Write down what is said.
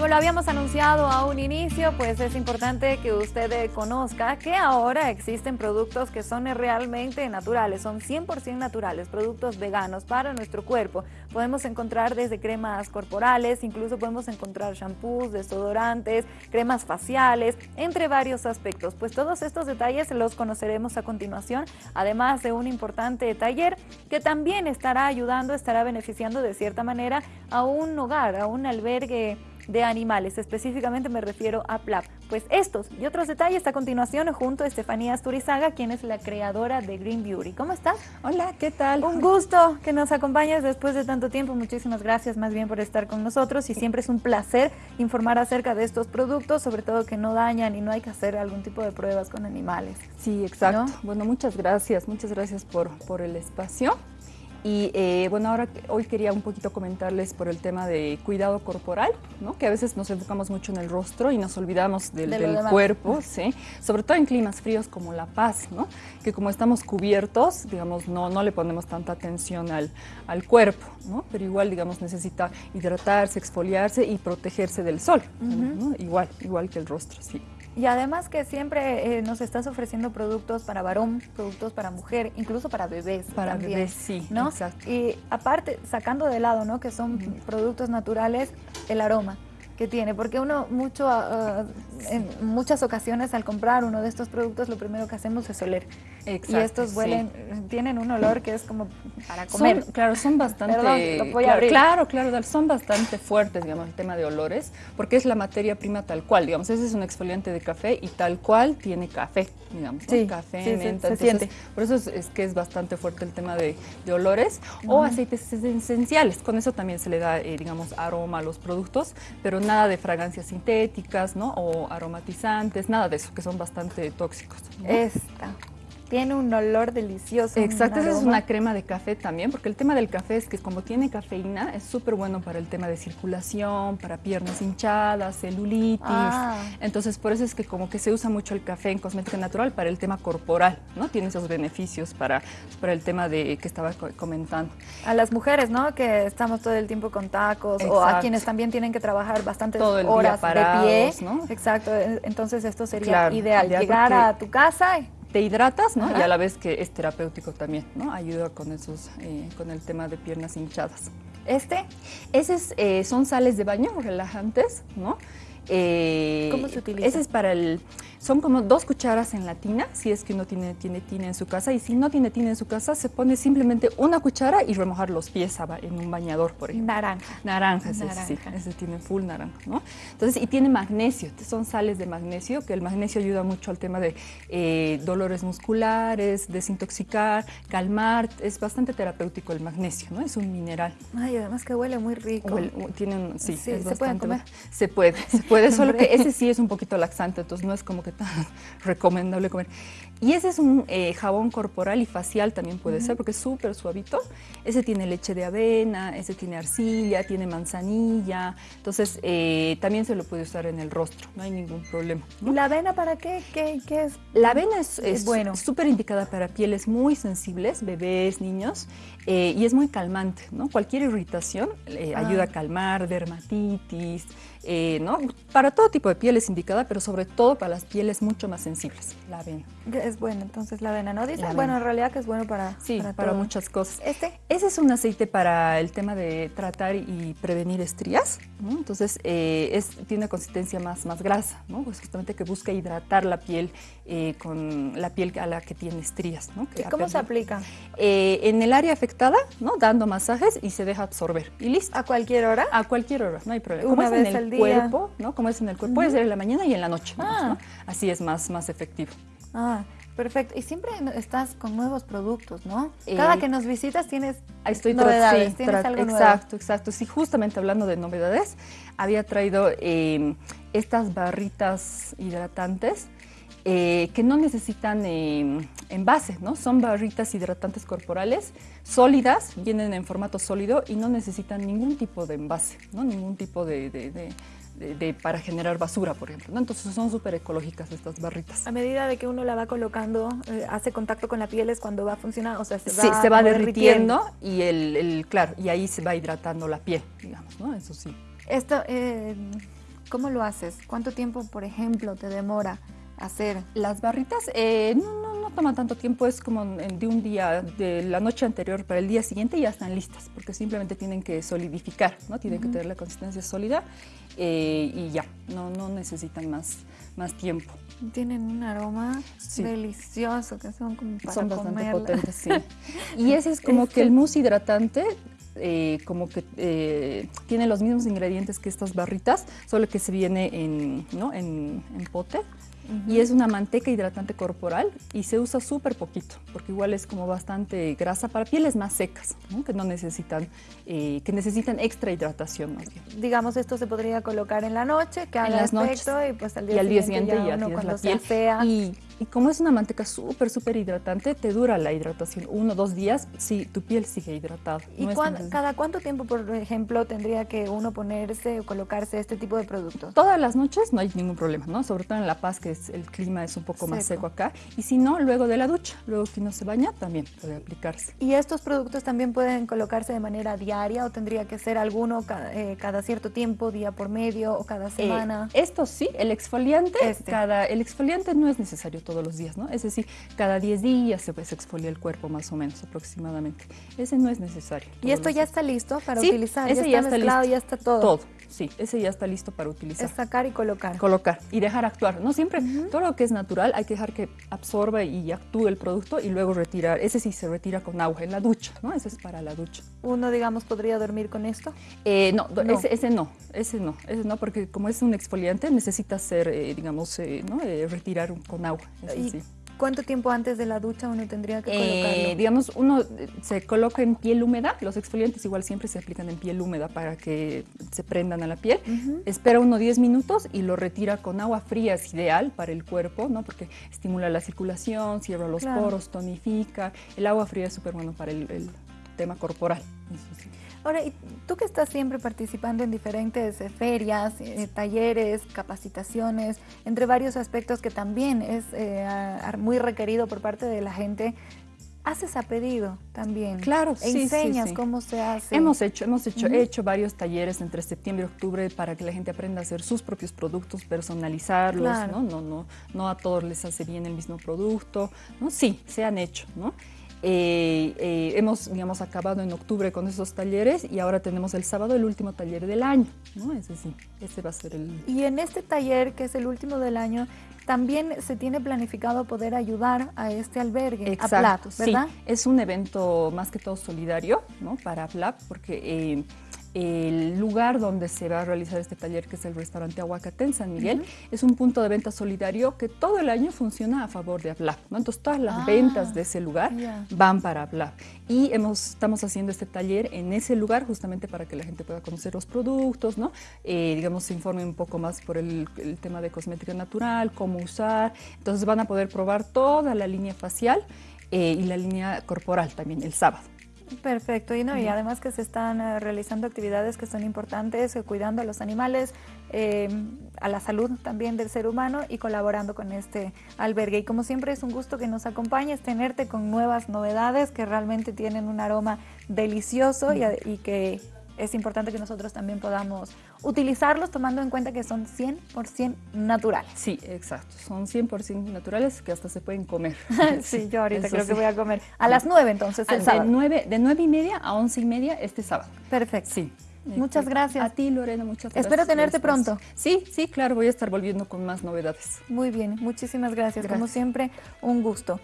como lo habíamos anunciado a un inicio, pues es importante que usted conozca que ahora existen productos que son realmente naturales, son 100% naturales, productos veganos para nuestro cuerpo. Podemos encontrar desde cremas corporales, incluso podemos encontrar shampoos, desodorantes, cremas faciales, entre varios aspectos. Pues todos estos detalles los conoceremos a continuación, además de un importante taller que también estará ayudando, estará beneficiando de cierta manera a un hogar, a un albergue de animales, específicamente me refiero a PLAP. Pues estos y otros detalles a continuación junto a Estefanía Asturizaga, quien es la creadora de Green Beauty. ¿Cómo estás? Hola, ¿qué tal? Un gusto que nos acompañes después de tanto tiempo. Muchísimas gracias más bien por estar con nosotros y siempre es un placer informar acerca de estos productos, sobre todo que no dañan y no hay que hacer algún tipo de pruebas con animales. Sí, exacto. Bueno, muchas gracias, muchas gracias por, por el espacio. Y eh, bueno, ahora hoy quería un poquito comentarles por el tema de cuidado corporal, ¿no? que a veces nos enfocamos mucho en el rostro y nos olvidamos del, cuerpo, ¿sí? sobre todo en climas fríos como La Paz, ¿no? que como estamos cubiertos, digamos, no, no le ponemos tanta atención al, al cuerpo, ¿no? pero igual, digamos, necesita hidratarse, exfoliarse y protegerse del sol, ¿no? igual, igual que el rostro, sí. Y además que siempre eh, nos estás ofreciendo productos para varón, productos para mujer, incluso para bebés. Para bebés, sí, ¿no? exacto. Y aparte, sacando de lado, ¿no? Que son productos naturales, el aroma que tiene, porque uno mucho, ah, en muchas ocasiones al comprar uno de estos productos lo primero que hacemos es oler. Exacto, y estos huelen, tienen un olor que es como para comer. claro, son bastante, claro, claro, son bastante fuertes, digamos, el tema de olores, porque es la materia prima tal cual, digamos, ese es un exfoliante de café y tal cual tiene café, digamos, sí, café, menta, se, siente. por eso es, que es bastante fuerte el tema de, olores, o aceites esenciales, con eso también se le da, eh, digamos, aroma a los productos, pero no nada de fragancias sintéticas, ¿no? O aromatizantes, nada de eso, que son bastante tóxicos. Esta. Tiene un olor delicioso. Exacto, esa es una crema de café también, porque el tema del café es que como tiene cafeína, es súper bueno para el tema de circulación, para piernas hinchadas, celulitis. Ah. Entonces, por eso es que como que se usa mucho el café en cosmética natural para el tema corporal, ¿no? Tiene esos beneficios para, para el tema de que estaba comentando. A las mujeres, ¿no? Que estamos todo el tiempo con tacos, o a quienes también tienen que trabajar bastantes horas de pie. ¿no? Exacto, entonces esto sería ideal, llegar a tu casa y te hidratas, ¿no? Y a la vez que es terapéutico también, ¿no? Ayuda con esos, eh, con el tema de piernas hinchadas. ¿Este? Ese eh, son sales de baño relajantes, ¿no? Eh, ¿Cómo se utiliza? Ese es para el son como dos cucharas en la tina, si es que uno tiene, tiene tina en su casa. Y si no tiene tina en su casa, se pone simplemente una cuchara y remojar los pies en un bañador, por ejemplo. Naranja. Naranja, ese, sí, ese tiene full naranja, ¿no? Entonces, y tiene magnesio, son sales de magnesio, que el magnesio ayuda mucho al tema de eh, dolores musculares, desintoxicar, calmar. Es bastante terapéutico el magnesio, ¿no? Es un mineral. Ay, además que huele muy rico. tienen, sí, ¿se puede comer? Se puede, se puede, solo que ese sí es un poquito laxante, entonces no es como que tan recomendable comer. Y ese es un eh, jabón corporal y facial también puede ser porque es súper suavito. Ese tiene leche de avena, ese tiene arcilla, tiene manzanilla. Entonces eh, también se lo puede usar en el rostro, no hay ningún problema. ¿Y la avena para qué? ¿Qué, es? La avena es, es bueno. súper indicada para pieles muy sensibles, bebés, niños, eh, y es muy calmante. ¿no? Cualquier irritación ah. ayuda a calmar, dermatitis, ¿no? Para todo tipo de piel es indicada, pero sobre todo para las pieles mucho más sensibles, la avena es bueno, entonces la avena, ¿no? Dicen, bueno, en realidad que es bueno para Sí, para, muchas cosas. ¿Este? Ese es un aceite para el tema de tratar y prevenir estrías, Entonces, eh, es, tiene una consistencia más, más grasa, ¿no? Pues justamente que busca hidratar la piel eh, con la piel a la que tiene estrías, ¿no? ¿Cómo se aplica? Eh, en el área afectada, ¿no? Dando masajes y se deja absorber. Y listo. ¿A cualquier hora? A cualquier hora, no hay problema. Como es en el cuerpo, ¿no? Como es en el cuerpo, puede ser en la mañana y en la noche, ah. Así es más, más efectivo. Ah, perfecto. Y siempre estás con nuevos productos, ¿no? Cada que nos visitas tienes estoy novedades, tienes algo Exacto, exacto. Sí, justamente hablando de novedades, había traído em, estas barritas hidratantes eh, que no necesitan em, envase, ¿no? Son barritas hidratantes corporales sólidas, vienen en formato sólido y no necesitan ningún tipo de envase, ¿no? Ningún tipo de de, para generar basura, por ejemplo. ¿no? Entonces son súper ecológicas estas barritas. A medida de que uno la va colocando, eh, hace contacto con la piel es cuando va a funcionar, o sea, se va, sí, se va derritiendo, y el, claro, y ahí se va hidratando la piel, digamos, ¿no? Eso sí. Esto, eh, ¿Cómo lo haces? ¿Cuánto tiempo, por ejemplo, te demora hacer? Las barritas eh, no, no, no toman tanto tiempo, es como de un día, de la noche anterior para el día siguiente ya están listas, porque simplemente tienen que solidificar, ¿no? Tienen que tener la consistencia sólida eh, y ya, no, no necesitan más, más tiempo. Tienen un aroma delicioso, que son como para Son bastante potentes, sí. Y ese es como que el mousse hidratante eh, como que eh, tiene los mismos ingredientes que estas barritas, solo que se viene en, ¿no? en, en pote y es una manteca hidratante corporal y se usa súper poquito, porque igual es como bastante grasa para pieles más secas, que no necesitan, eh, que necesitan extra hidratación más bien. Digamos, esto se podría colocar en la noche, que haga en efecto y pues al día, y al día siguiente, ya, ya cuando la piel. Y, y, como es una manteca súper, súper hidratante, te dura la hidratación uno o dos días si tu piel sigue hidratada. ¿Y cada cuánto tiempo, por ejemplo, tendría que uno ponerse o colocarse este tipo de productos? Todas las noches no hay ningún problema, ¿no? Sobre todo en La Paz, que es el clima es un poco más seco acá. Y si no, luego de la ducha, luego que uno se baña, también puede aplicarse. ¿Y estos productos también pueden colocarse de manera diaria o tendría que ser alguno cada, eh, cada cierto tiempo, día por medio o cada eh, semana? esto sí, el exfoliante, este. cada, el exfoliante no es necesario todos los días, ¿no? Es decir, cada 10 días se, pues, exfolia el cuerpo más o menos aproximadamente. Ese no es necesario. ¿Y esto ya está listo para sí, utilizar? Ese ya está, mezclado, listo. ya está todo. Todo. Sí, ese ya está listo para utilizar. Es sacar y colocar. Colocar y dejar actuar. No siempre, todo lo que es natural hay que dejar que absorba y actúe el producto y luego retirar. Ese sí se retira con agua en la ducha, ¿no? Ese es para la ducha. ¿Uno, digamos, podría dormir con esto? Eh, no, Ese, ese, no, ese no, ese no, porque como es un exfoliante necesita ser, eh, digamos, eh, ¿no? Eh, retirar con agua. Ese sí. ¿Cuánto tiempo antes de la ducha uno tendría que colocarlo? Eh, digamos, uno se coloca en piel húmeda, los exfoliantes igual siempre se aplican en piel húmeda para que se prendan a la piel. Espera uno 10 minutos y lo retira con agua fría, es ideal para el cuerpo, ¿no? Porque estimula la circulación, cierra los poros, tonifica. El agua fría es súper bueno para el, tema corporal. Ahora, ¿y tú que estás siempre participando en diferentes eh, ferias, eh, talleres, capacitaciones, entre varios aspectos que también es eh, muy requerido por parte de la gente, haces a pedido también. Claro, e sí, enseñas cómo se hace. Hemos hecho, hemos hecho, he hecho varios talleres entre septiembre y octubre para que la gente aprenda a hacer sus propios productos, personalizarlos, ¿no? No, no, no a todos les hace bien el mismo producto, ¿no? Sí, se han hecho, ¿no? Eh, eh, hemos, digamos, acabado en octubre con esos talleres y ahora tenemos el sábado el último taller del año, ¿no? Ese sí, ese va a ser el... Y en este taller, que es el último del año, también se tiene planificado poder ayudar a este albergue, Exacto, a PLAP, ¿verdad? Sí, es un evento más que todo solidario, ¿no? Para PLAP, porque... Eh, el lugar donde se va a realizar este taller, que es el restaurante Aguacate en San Miguel, es un punto de venta solidario que todo el año funciona a favor de APLAP. ¿no? Entonces, todas las ah, ventas de ese lugar van para APLAP. Y hemos, estamos haciendo este taller en ese lugar justamente para que la gente pueda conocer los productos, ¿no? Eh, digamos, se informe un poco más por el, el tema de cosmética natural, cómo usar. Entonces, van a poder probar toda la línea facial eh, y la línea corporal también el sábado. Perfecto, y, no, y además que se están eh, realizando actividades que son importantes, eh, cuidando a los animales, em, a la salud también del ser humano y colaborando con este albergue. Y como siempre es un gusto que nos acompañes, tenerte con nuevas novedades que realmente tienen un aroma delicioso y que es importante que nosotros también podamos utilizarlos tomando en cuenta que son 100% naturales. Sí, exacto. Son 100% naturales que hasta se pueden comer. sí, yo ahorita creo que voy a comer. A las 9 entonces, el de sábado. 9, de 9 y media a 11 y media este sábado. Perfecto. Sí. Muchas gracias. A ti, Lorena, muchas gracias. Espero tenerte pronto. Sí, sí, claro, voy a estar volviendo con más novedades. Muy bien, muchísimas gracias. gracias. Como siempre, un gusto.